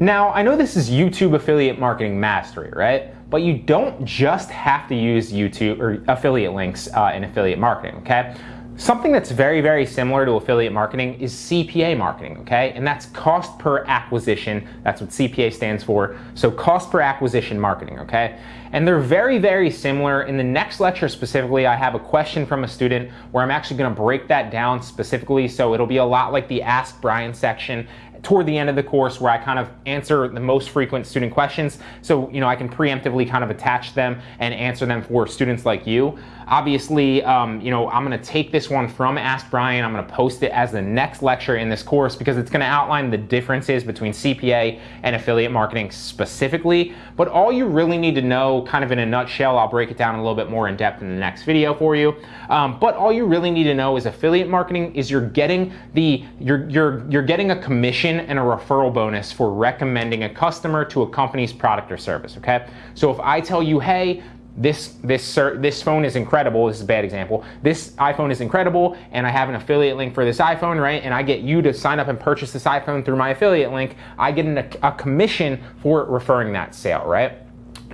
Now, I know this is YouTube affiliate marketing mastery, right? But you don't just have to use YouTube or affiliate links uh, in affiliate marketing, okay? Something that's very, very similar to affiliate marketing is CPA marketing, okay? And that's cost per acquisition. That's what CPA stands for. So cost per acquisition marketing, okay? And they're very, very similar. In the next lecture specifically, I have a question from a student where I'm actually gonna break that down specifically. So it'll be a lot like the Ask Brian section toward the end of the course where I kind of answer the most frequent student questions. So, you know, I can preemptively kind of attach them and answer them for students like you. Obviously, um, you know, I'm gonna take this one from Ask Brian. I'm gonna post it as the next lecture in this course because it's gonna outline the differences between CPA and affiliate marketing specifically. But all you really need to know, kind of in a nutshell, I'll break it down a little bit more in depth in the next video for you. Um, but all you really need to know is affiliate marketing is you're getting the, you're, you're, you're getting a commission and a referral bonus for recommending a customer to a company's product or service, okay? So if I tell you, hey, this this this phone is incredible. This is a bad example. This iPhone is incredible, and I have an affiliate link for this iPhone, right? And I get you to sign up and purchase this iPhone through my affiliate link. I get an, a commission for referring that sale, right?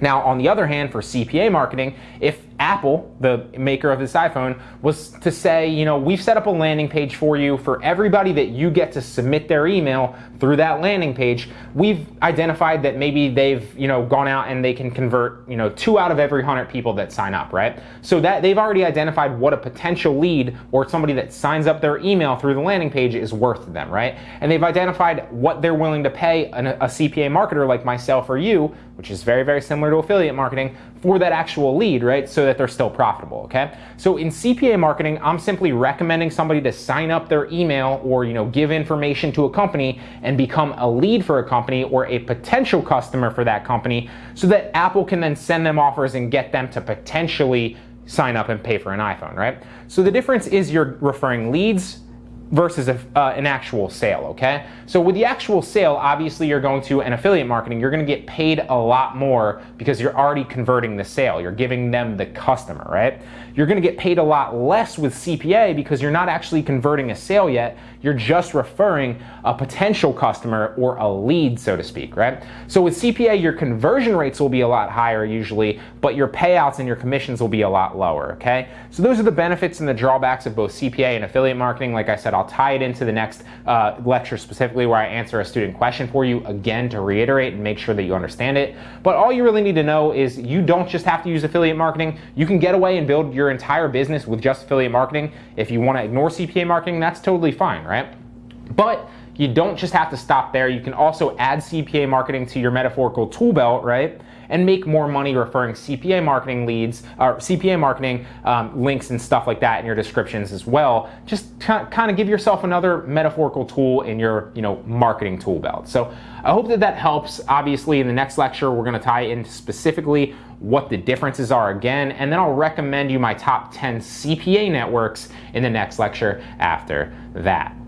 Now, on the other hand, for CPA marketing, if Apple, the maker of this iPhone, was to say, you know, we've set up a landing page for you for everybody that you get to submit their email through that landing page. We've identified that maybe they've, you know, gone out and they can convert, you know, two out of every 100 people that sign up, right? So that they've already identified what a potential lead or somebody that signs up their email through the landing page is worth to them, right? And they've identified what they're willing to pay a, a CPA marketer like myself or you, which is very, very similar to affiliate marketing, for that actual lead, right? So that they're still profitable, okay? So in CPA marketing, I'm simply recommending somebody to sign up their email or, you know, give information to a company and become a lead for a company or a potential customer for that company so that Apple can then send them offers and get them to potentially sign up and pay for an iPhone, right? So the difference is you're referring leads versus a, uh, an actual sale, okay? So with the actual sale, obviously you're going to an affiliate marketing, you're gonna get paid a lot more because you're already converting the sale. You're giving them the customer, right? You're gonna get paid a lot less with CPA because you're not actually converting a sale yet. You're just referring a potential customer or a lead, so to speak, right? So with CPA, your conversion rates will be a lot higher usually, but your payouts and your commissions will be a lot lower, okay? So those are the benefits and the drawbacks of both CPA and affiliate marketing. Like I said, I'll tie it into the next uh, lecture specifically where I answer a student question for you again to reiterate and make sure that you understand it. But all you really need to know is you don't just have to use affiliate marketing. You can get away and build your entire business with just affiliate marketing. If you want to ignore CPA marketing, that's totally fine, right? But you don't just have to stop there. You can also add CPA marketing to your metaphorical tool belt, right? And make more money referring CPA marketing leads or CPA marketing um, links and stuff like that in your descriptions as well. Just kind of give yourself another metaphorical tool in your you know marketing tool belt. So I hope that that helps. Obviously, in the next lecture, we're going to tie in specifically what the differences are again, and then I'll recommend you my top 10 CPA networks in the next lecture after that.